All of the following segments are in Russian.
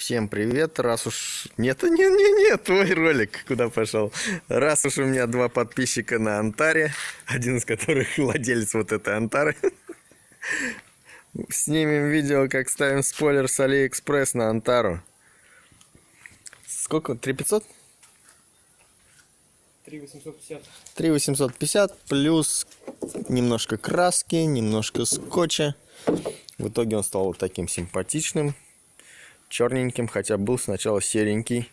Всем привет, раз уж... Нет, нет, нет, нет, твой ролик куда пошел? Раз уж у меня два подписчика на Антаре, один из которых владелец вот этой Антары. Снимем видео, как ставим спойлер с Алиэкспресс на Антару. Сколько? 3500? 3850. 3850 плюс немножко краски, немножко скотча. В итоге он стал вот таким симпатичным, черненьким, хотя был сначала серенький.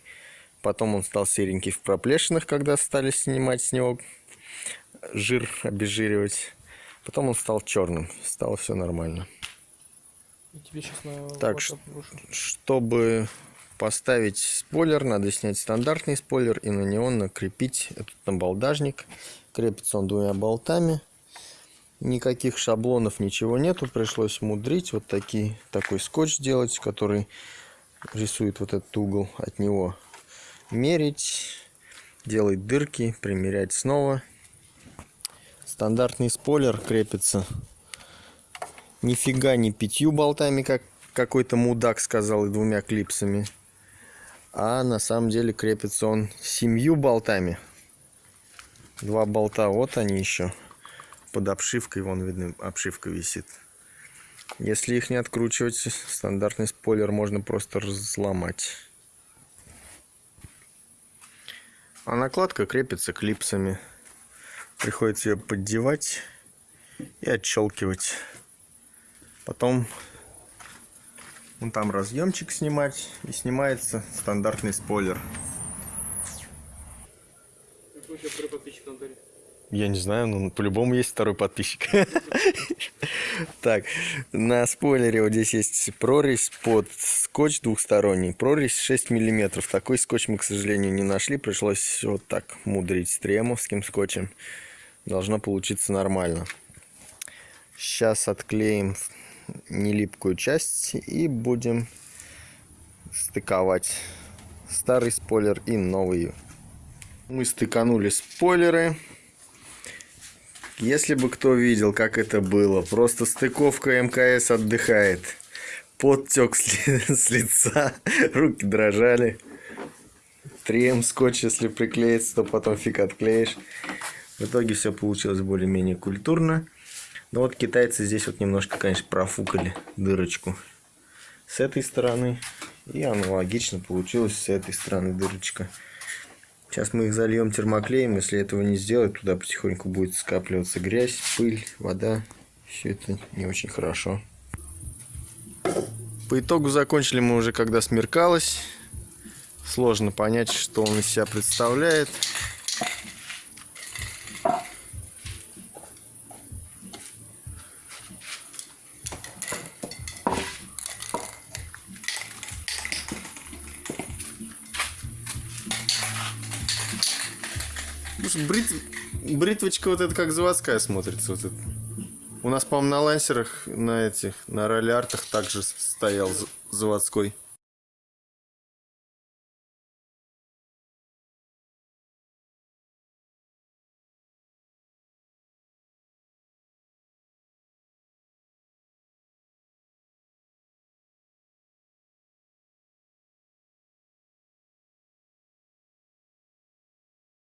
Потом он стал серенький в проплешинах, когда стали снимать с него жир, обезжиривать. Потом он стал черным, стало все нормально. Так. Чтобы поставить спойлер, надо снять стандартный спойлер и на него накрепить этот набалдажник. Крепится он двумя болтами. Никаких шаблонов, ничего нету. Пришлось мудрить. Вот такие, такой скотч делать, который рисует вот этот угол от него. Мерить, делать дырки, примерять снова. Стандартный спойлер крепится нифига не пятью болтами, как какой-то мудак сказал, и двумя клипсами. А на самом деле крепится он семью болтами. Два болта, вот они еще. Под обшивкой, вон видно, обшивка висит. Если их не откручивать, стандартный спойлер можно просто разломать. А накладка крепится клипсами. Приходится ее поддевать и отщелкивать. Потом вон там разъемчик снимать и снимается стандартный спойлер. Я не знаю, но по-любому есть второй подписчик. Так, на спойлере вот здесь есть прорезь под скотч двухсторонний. Прорезь 6 миллиметров. Такой скотч мы, к сожалению, не нашли. Пришлось вот так мудрить с тремовским скотчем. Должно получиться нормально. Сейчас отклеим нелипкую часть и будем стыковать старый спойлер и новый. Мы стыканули спойлеры. Если бы кто видел, как это было, просто стыковка МКС отдыхает. Подтек с, ли- с лица, руки дрожали. 3М скотч, если приклеится, то потом фиг отклеишь. В итоге все получилось более-менее культурно. Но вот китайцы здесь вот немножко, конечно, профукали дырочку с этой стороны. И аналогично получилось с этой стороны дырочка. Сейчас мы их зальем термоклеем. Если этого не сделать, туда потихоньку будет скапливаться грязь, пыль, вода. Все это не очень хорошо. По итогу закончили мы уже, когда смеркалось. Сложно понять, что он из себя представляет. Брит- бритвочка вот эта как заводская смотрится. Вот это. У нас, по-моему, на лансерах, на этих, на роллиартах также стоял заводской.